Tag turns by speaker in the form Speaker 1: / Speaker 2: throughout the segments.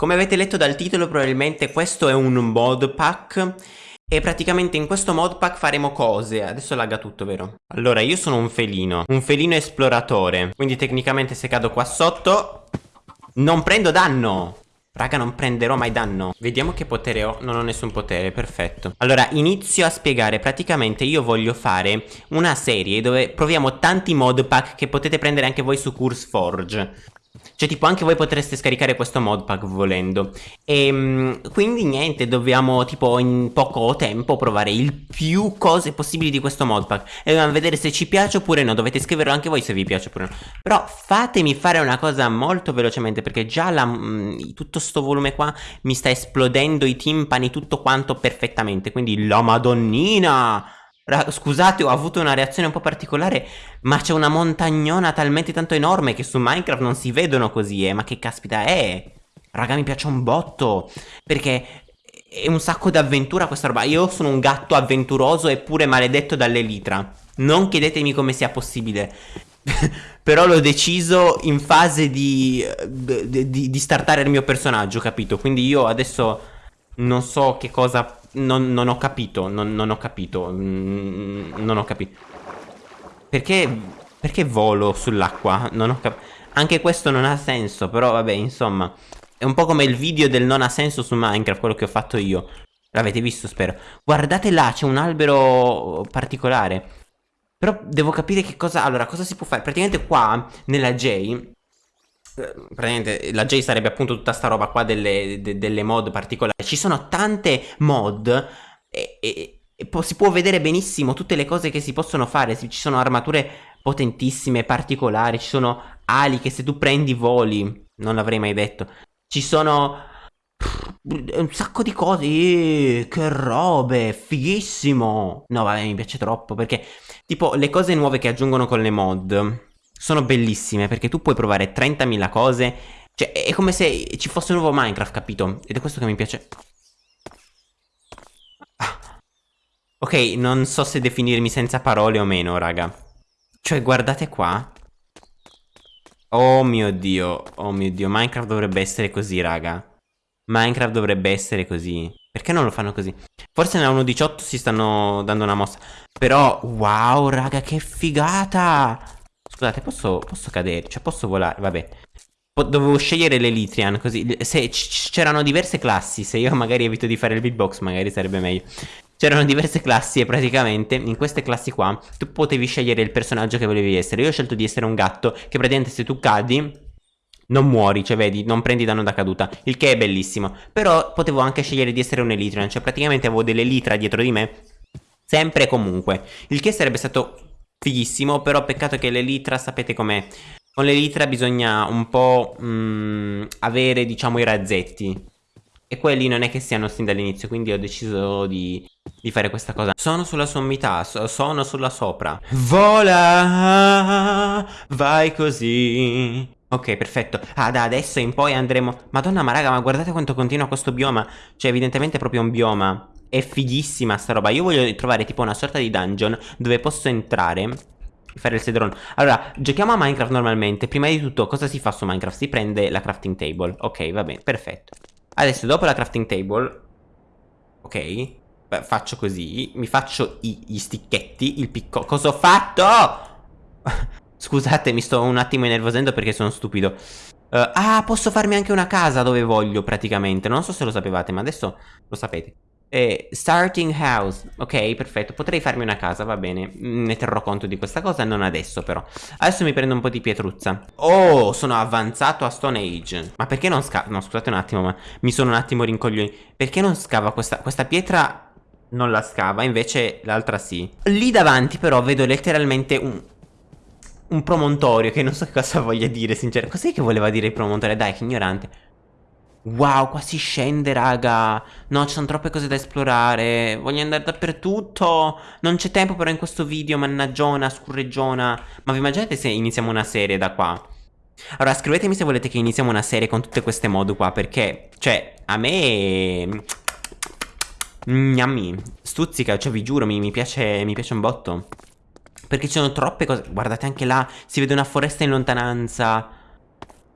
Speaker 1: Come avete letto dal titolo probabilmente questo è un mod pack. E praticamente in questo mod pack faremo cose. Adesso lagga tutto vero? Allora io sono un felino Un felino esploratore. Quindi tecnicamente se cado qua sotto Non prendo danno. Raga non prenderò mai danno. Vediamo che potere ho. Non ho nessun potere Perfetto. Allora inizio a spiegare. Praticamente io voglio fare Una serie dove proviamo tanti mod pack Che potete prendere anche voi su CurseForge cioè tipo anche voi potreste scaricare questo modpack volendo. E ehm, quindi niente dobbiamo tipo in poco tempo provare il più cose possibili di questo modpack E dobbiamo vedere se ci piace oppure no. Dovete scriverlo anche voi se vi piace oppure no. Però fatemi fare una cosa molto velocemente Perché già la, mh, mm, tutto sto volume qua mi sta esplodendo i timpani tutto quanto perfettamente. Quindi la madonnina Scusate, ho avuto una reazione un po' particolare, ma c'è una montagnona talmente tanto enorme che su Minecraft non si vedono così, eh. Ma che caspita è? Raga, mi piace un botto, perché è un sacco di avventura questa roba. Io sono un gatto avventuroso eppure maledetto dalle litra. Non chiedetemi come sia possibile. Però l'ho deciso in fase di, di, di startare il mio personaggio, capito? Quindi io adesso non so che cosa non, non, ho capito, non, non ho capito, mm, non ho capito. Perché, perché volo sull'acqua? Non ho capito. Anche questo non ha senso, però vabbè, insomma. È un po' come il video del non ha senso su Minecraft, quello che ho fatto io. L'avete visto, spero. Guardate là, c'è un albero particolare. Però devo capire che cosa... Allora, cosa si può fare? Praticamente qua, nella J, praticamente la J sarebbe appunto tutta sta roba qua delle, de, delle mod particolari. Ci sono tante mod e, e, e si può vedere benissimo tutte le cose che si possono fare. Ci sono armature potentissime, particolari, ci sono ali che se tu prendi voli, non l'avrei mai detto. Ci sono un sacco di cose, eh, che robe, fighissimo. No, vabbè, mi piace troppo perché tipo le cose nuove che aggiungono con le mod sono bellissime perché tu puoi provare 30.000 cose. Cioè, è come se ci fosse un nuovo Minecraft, capito? Ed è questo che mi piace. Ah. Ok, non so se definirmi senza parole o meno, raga. Cioè, guardate qua. Oh mio dio, oh mio dio, Minecraft dovrebbe essere così, raga. Minecraft dovrebbe essere così. Perché non lo fanno così? Forse nella 1.18 si stanno dando una mossa. Però, wow, raga, che figata! Scusate, posso, posso cadere? Cioè, posso volare? Vabbè. Dovevo scegliere l'Elitrian, così... Se c'erano diverse classi, se io magari evito di fare il beatbox, magari sarebbe meglio. C'erano diverse classi e praticamente in queste classi qua tu potevi scegliere il personaggio che volevi essere. Io ho scelto di essere un gatto che praticamente se tu cadi non muori, cioè vedi, non prendi danno da caduta, il che è bellissimo. Però potevo anche scegliere di essere un Elytrian, cioè praticamente avevo delle litra dietro di me, sempre e comunque. Il che sarebbe stato fighissimo, però peccato che l'Elytra sapete com'è. Con l'Elytra bisogna un po' mh, mm, avere, diciamo, i razzetti. E quelli non è che siano sin dall'inizio, quindi ho deciso di, di, fare questa cosa. Sono sulla sommità, so, sono sulla sopra. Vola, vai così. Ok, perfetto. Ah, da adesso in poi andremo... Madonna, ma raga, ma guardate quanto continua questo bioma. Cioè, evidentemente è proprio un bioma. È fighissima sta roba. Io voglio trovare tipo una sorta di dungeon dove posso entrare fare il sedron. Allora, giochiamo a Minecraft normalmente. Prima di tutto, cosa si fa su Minecraft? Si prende la crafting table. Ok, va bene, perfetto. Adesso, dopo la crafting table... Ok, Beh, faccio così. Mi faccio i, gli sticchetti, il piccolo... Cosa ho fatto? Scusate, mi sto un attimo innervosendo perché sono stupido. Uh, ah, posso farmi anche una casa dove voglio praticamente. Non so se lo sapevate, ma adesso lo sapete. Eh, starting house, ok perfetto, potrei farmi una casa, va bene, ne terrò conto di questa cosa, non adesso però. Adesso mi prendo un po' di pietruzza. Oh, sono avanzato a Stone Age. Ma perché non scava, no scusate un attimo ma mi sono un attimo rincoglioni Perché non scava questa, questa pietra non la scava, invece l'altra sì. Lì davanti però vedo letteralmente un, un promontorio che non so che cosa voglia dire sinceramente Cos'è che voleva dire il promontorio? Dai che ignorante Wow, qua si scende, raga. No, ci sono troppe cose da esplorare. Voglio andare dappertutto. Non c'è tempo però in questo video, mannaggiona, scurreggiona. Ma vi immaginate se iniziamo una serie da qua? Allora, scrivetemi se volete che iniziamo una serie con tutte queste mod qua, perché, cioè, a me... Gnammi, stuzzica, cioè vi giuro, mi, mi, piace, mi piace un botto. Perché ci sono troppe cose. Guardate anche là, si vede una foresta in lontananza.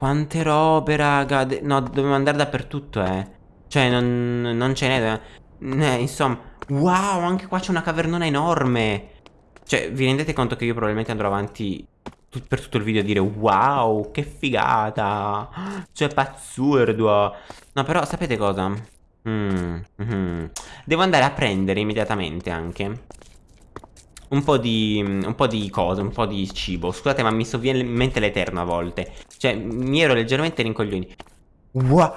Speaker 1: Quante robe, raga. De no, dobbiamo andare dappertutto, eh. Cioè, non, non ce n'è. Insomma. Wow, anche qua c'è una cavernona enorme. Cioè, vi rendete conto che io probabilmente andrò avanti per tutto il video a dire Wow, che figata. Cioè, pazzurdo. No, però, sapete cosa? Mm, mm, Devo andare a prendere immediatamente anche un po' di un po' di cose, un po' di cibo. Scusate, ma mi sovviene in mente l'eterno a volte. Cioè, mi ero leggermente rincoglioni. Wow.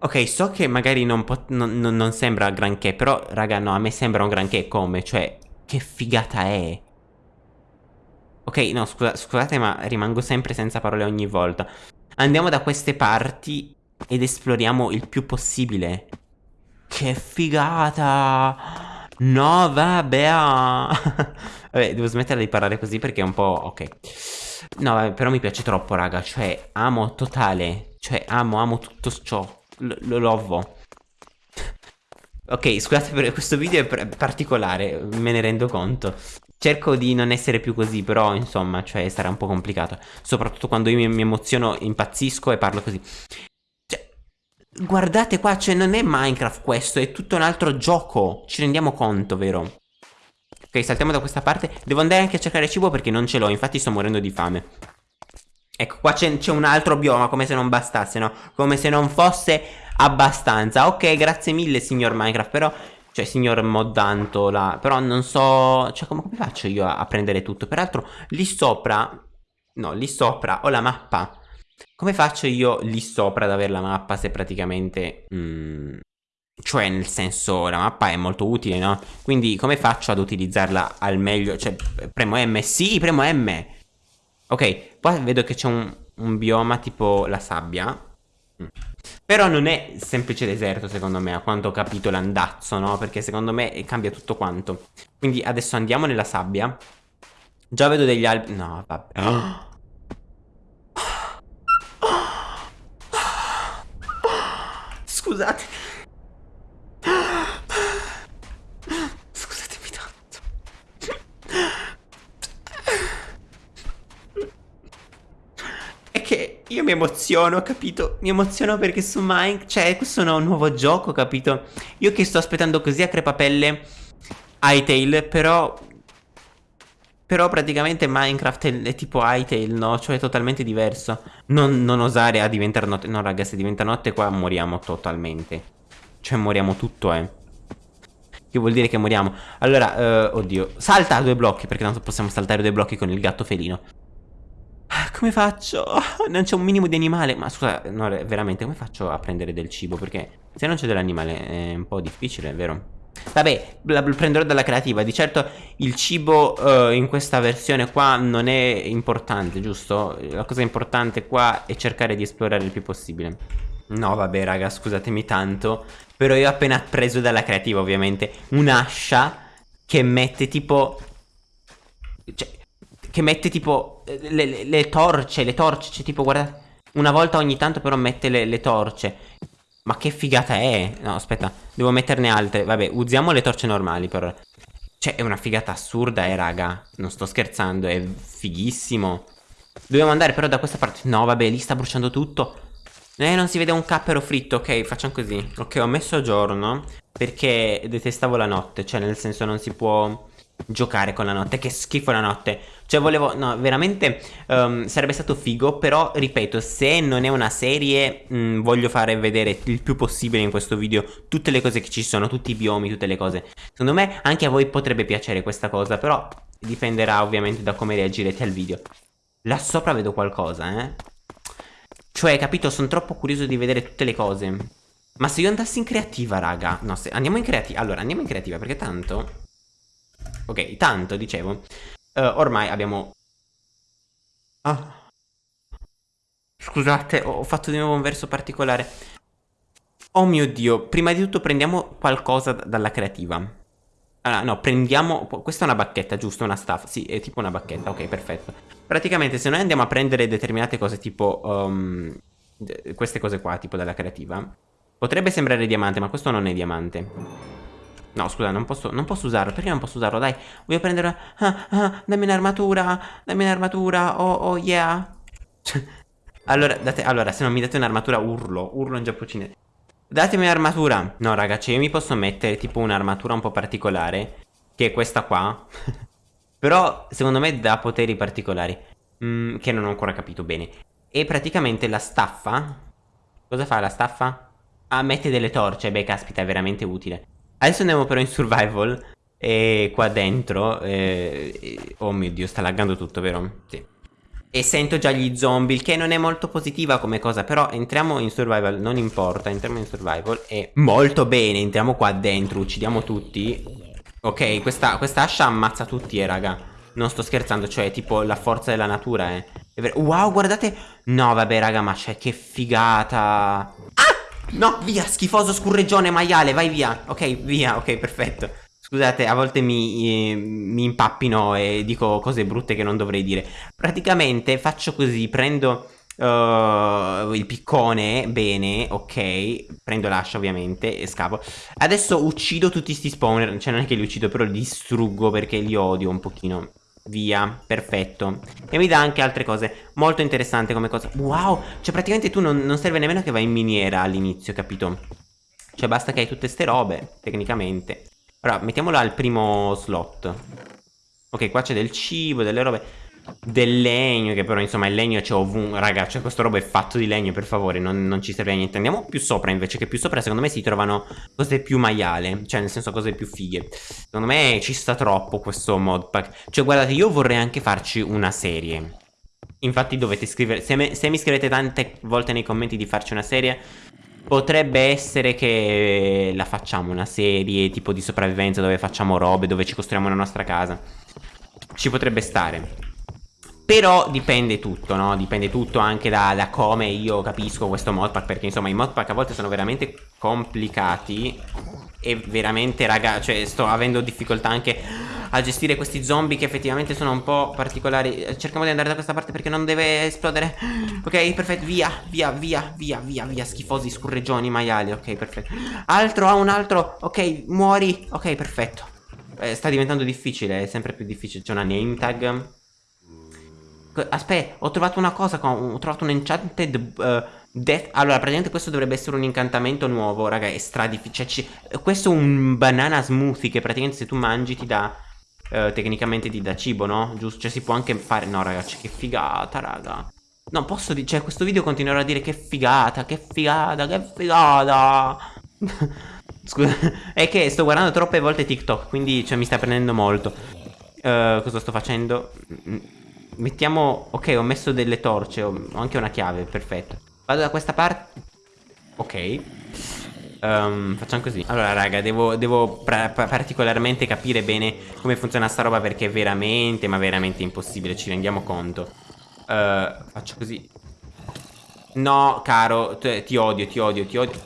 Speaker 1: Ok, so che magari non, non, non, sembra granché, però, raga, no, a me sembra un granché come, cioè, che figata è. Ok, no, scusa, scusate, ma rimango sempre senza parole ogni volta. Andiamo da queste parti ed esploriamo il più possibile. Che figata! No, vabbè. vabbè, devo smettere di parlare così perché è un po'... Ok. No, vabbè, però mi piace troppo, raga. Cioè, amo totale. Cioè, amo, amo tutto ciò. Lo lovo. Ok, scusate per questo video è particolare, me ne rendo conto. Cerco di non essere più così, però insomma, cioè sarà un po' complicato. Soprattutto quando io mi, mi emoziono, impazzisco e parlo così. Guardate qua, cioè non è Minecraft questo, è tutto un altro gioco. Ci rendiamo conto, vero? Ok, saltiamo da questa parte. Devo andare anche a cercare cibo perché non ce l'ho, infatti sto morendo di fame. Ecco, qua c'è un altro bioma, come se non bastasse, no? Come se non fosse abbastanza. Ok, grazie mille, signor Minecraft, però... Cioè, signor Moddanto, là... Però non so... Cioè, come, come faccio io a, a prendere tutto? Peraltro, lì sopra... No, lì sopra ho la mappa come faccio io lì sopra ad avere la mappa se praticamente... Mm, cioè nel senso la mappa è molto utile no? Quindi come faccio ad utilizzarla al meglio? Cioè premo M? Sì premo M Ok qua vedo che c'è un, un, bioma tipo la sabbia. Però non è semplice deserto secondo me a quanto ho capito l'andazzo no? Perché secondo me cambia tutto quanto Quindi adesso andiamo nella sabbia Già vedo degli alberi No vabbè Scusate. Scusatemi tanto. È che io mi emoziono, capito? Mi emoziono perché su Minecraft... Cioè, questo è un nuovo gioco, capito? Io che sto aspettando così a crepapelle Hytale, però... Però praticamente Minecraft è, è tipo Hytale, no? Cioè è totalmente diverso. Non, non osare a diventare notte. No, raga, se diventa notte qua moriamo totalmente. Cioè moriamo tutto, eh. Che vuol dire che moriamo. Allora, uh, oddio. Salta due blocchi, perché tanto possiamo saltare due blocchi con il gatto felino. Ah, come faccio? Non c'è un minimo di animale. Ma scusa, no, veramente, come faccio a prendere del cibo? Perché se non c'è dell'animale è un po' difficile, vero? Vabbè, la prenderò dalla creativa. Di certo il cibo uh, in questa versione qua non è importante, giusto? La cosa importante qua è cercare di esplorare il più possibile. No, vabbè, raga, scusatemi tanto. Però io ho appena preso dalla creativa, ovviamente, un'ascia che mette tipo... Cioè, che mette tipo le, le, le torce, le torce, cioè tipo, guarda... Una volta ogni tanto però mette le, le torce. Ma che figata è? No, aspetta, devo metterne altre. Vabbè, usiamo le torce normali però. Cioè, è una figata assurda, eh, raga. Non sto scherzando, è fighissimo. Dobbiamo andare però da questa parte. No, vabbè, lì sta bruciando tutto. Eh, non si vede un cappero fritto. Ok, facciamo così. Ok, ho messo giorno perché detestavo la notte. Cioè, nel senso non si può giocare con la notte. Che schifo la notte. Cioè volevo, no, veramente um, sarebbe stato figo, però ripeto, se non è una serie, mh, mm, voglio fare vedere il più possibile in questo video tutte le cose che ci sono, tutti i biomi, tutte le cose. Secondo me anche a voi potrebbe piacere questa cosa, però dipenderà ovviamente da come reagirete al video. Là sopra vedo qualcosa, eh. Cioè, capito, sono troppo curioso di vedere tutte le cose. Ma se io andassi in creativa, raga, no, se andiamo in creativa, allora andiamo in creativa perché tanto... Ok, tanto, dicevo, uh, ormai abbiamo... Ah. Scusate, ho fatto di nuovo un verso particolare. Oh mio Dio, prima di tutto prendiamo qualcosa dalla creativa. Allora, no, prendiamo... Questa è una bacchetta, giusto? Una staff. Sì, è tipo una bacchetta, ok, perfetto. Praticamente se noi andiamo a prendere determinate cose tipo... Um, queste cose qua, tipo dalla creativa, potrebbe sembrare diamante, ma questo non è diamante. No, scusa, non posso, non posso usarlo. Perché non posso usarlo? Dai, voglio prendere... Ah, ah, dammi un'armatura, dammi un'armatura. Oh, oh, yeah. allora, date, allora, se non mi date un'armatura, urlo. Urlo in giapponese. Datemi un'armatura. No, ragazzi, io mi posso mettere tipo un'armatura un po' particolare. Che è questa qua. Però, secondo me, dà poteri particolari. Mm, che non ho ancora capito bene. E praticamente la staffa... Cosa fa la staffa? Ah, mette delle torce. Beh, caspita, è veramente utile. Adesso andiamo però in survival E qua dentro eh, Oh mio dio sta laggando tutto vero? Sì E sento già gli zombie Il che non è molto positiva come cosa Però entriamo in survival Non importa Entriamo in survival E molto bene Entriamo qua dentro Uccidiamo tutti Ok questa, questa ascia ammazza tutti eh raga non sto scherzando, cioè tipo la forza della natura, eh. Wow, guardate. No, vabbè, raga, ma c'è che figata. Ah! No, via, schifoso scurreggione maiale, vai via. Ok, via, ok, perfetto. Scusate, a volte mi, eh, mi, impappino e dico cose brutte che non dovrei dire. Praticamente faccio così, prendo uh, il piccone, bene, ok, prendo l'ascia ovviamente e scavo. Adesso uccido tutti sti spawner, cioè non è che li uccido, però li distruggo perché li odio un pochino. Via, perfetto. E mi dà anche altre cose Molto interessante come cosa. Wow, cioè praticamente tu non, non serve nemmeno che vai in miniera all'inizio, capito? Cioè basta che hai tutte ste robe, tecnicamente. Allora, mettiamola al primo slot. Ok, qua c'è del cibo, delle robe del legno, che però insomma il legno c'è ovunque, raga, cioè questo roba è fatto di legno, per favore, non, non, ci serve a niente. Andiamo più sopra invece, che più sopra secondo me si trovano cose più maiale, cioè nel senso cose più fighe. Secondo me ci sta troppo questo modpack. Cioè guardate, io vorrei anche farci una serie. Infatti dovete scrivere, se, me, se mi scrivete tante volte nei commenti di farci una serie, Potrebbe essere che la facciamo una serie tipo di sopravvivenza dove facciamo robe, dove ci costruiamo la nostra casa. Ci potrebbe stare. Però dipende tutto, no? Dipende tutto anche da, da, come io capisco questo modpack Perché insomma i modpack a volte sono veramente complicati E veramente raga, cioè sto avendo difficoltà anche a gestire questi zombie che effettivamente sono un po' particolari. Cerchiamo di andare da questa parte perché non deve esplodere. Ok, perfetto, via, via, via, via, via, via Schifosi, scurreggioni, maiali, ok, perfetto. Altro, ha un altro, ok, muori Ok, perfetto. Eh, Sta diventando difficile, è sempre più difficile C'è una name tag Aspetta, ho trovato una cosa, ho trovato un enchanted uh, death. Allora, praticamente questo dovrebbe essere un incantamento nuovo, raga, è stradifficile. Cioè, questo è un banana smoothie che praticamente se tu mangi ti dà, uh, tecnicamente ti dà cibo, no? Giusto? Cioè si può anche fare... No, ragazzi, che figata, raga. No, posso dire, cioè questo video continuerà a dire che figata, che figata, che figata. Scusa, è che sto guardando troppe volte TikTok, quindi cioè, mi sta prendendo molto. Uh, cosa sto facendo? Mettiamo... Ok, ho messo delle torce, ho anche una chiave, perfetto. Vado da questa parte... Ok. Um, facciamo così. Allora, raga, devo, devo particolarmente capire bene come funziona sta roba perché è veramente, ma veramente impossibile, ci rendiamo conto. Uh, faccio così. No, caro, ti odio, ti odio, ti odio.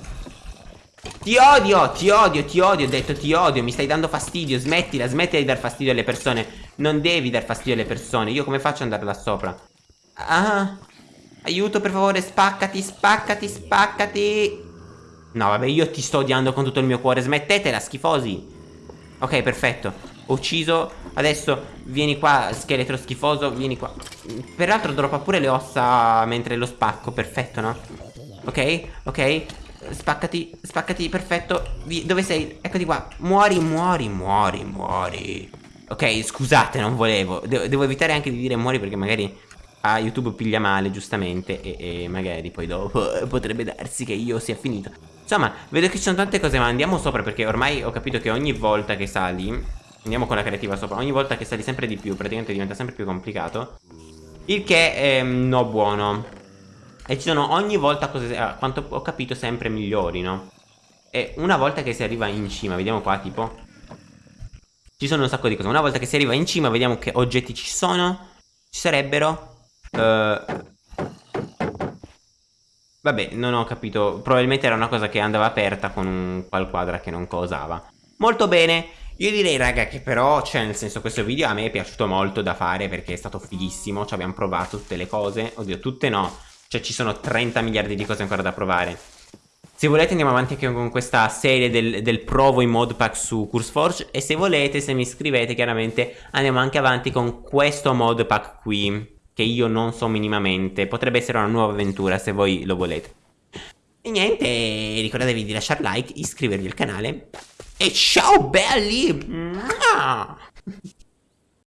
Speaker 1: Ti odio, ti odio, ti odio, ho detto ti odio, mi stai dando fastidio, smettila, smettila di dar fastidio alle persone. Non devi dar fastidio alle persone, io come faccio ad andare là sopra? Ah, aiuto per favore, spaccati, spaccati, spaccati. No, vabbè, io ti sto odiando con tutto il mio cuore, smettetela, schifosi. Ok, perfetto, ho ucciso, adesso vieni qua, scheletro schifoso, vieni qua. Peraltro droppa pure le ossa mentre lo spacco, perfetto, no? Ok, ok, Spaccati, spaccati, perfetto Dove sei? Eccoti qua Muori, muori, muori, muori Ok, scusate, non volevo. De Devo evitare anche di dire muori perché magari a YouTube piglia male, giustamente e, e, magari poi dopo potrebbe darsi che io sia finito. Insomma, vedo che ci sono tante cose ma andiamo sopra perché ormai ho capito che ogni volta che sali Andiamo con la creativa sopra Ogni volta che sali sempre di più, praticamente diventa sempre più complicato. Il che è no buono. E ci sono ogni volta cose, a quanto ho capito, sempre migliori, no? E una volta che si arriva in cima, vediamo qua tipo Ci sono un sacco di cose. Una volta che si arriva in cima, vediamo che oggetti ci sono. Ci sarebbero. Uh, Vabbè, non ho capito. Probabilmente era una cosa che andava aperta con un qualquadra che non cosava Molto bene. Io direi raga che però, cioè nel senso questo video a me è piaciuto molto da fare perché è stato fighissimo. Ci abbiamo provato tutte le cose. Oddio, tutte no. Cioè ci sono 30 miliardi di cose ancora da provare Se volete andiamo avanti anche con questa serie del, del provo in modpack su CurseForge e se volete, se mi scrivete chiaramente andiamo anche avanti con questo modpack qui che io non so minimamente. Potrebbe essere una nuova avventura se voi lo volete. E niente, ricordatevi di lasciare like, iscrivervi al canale e ciao belli!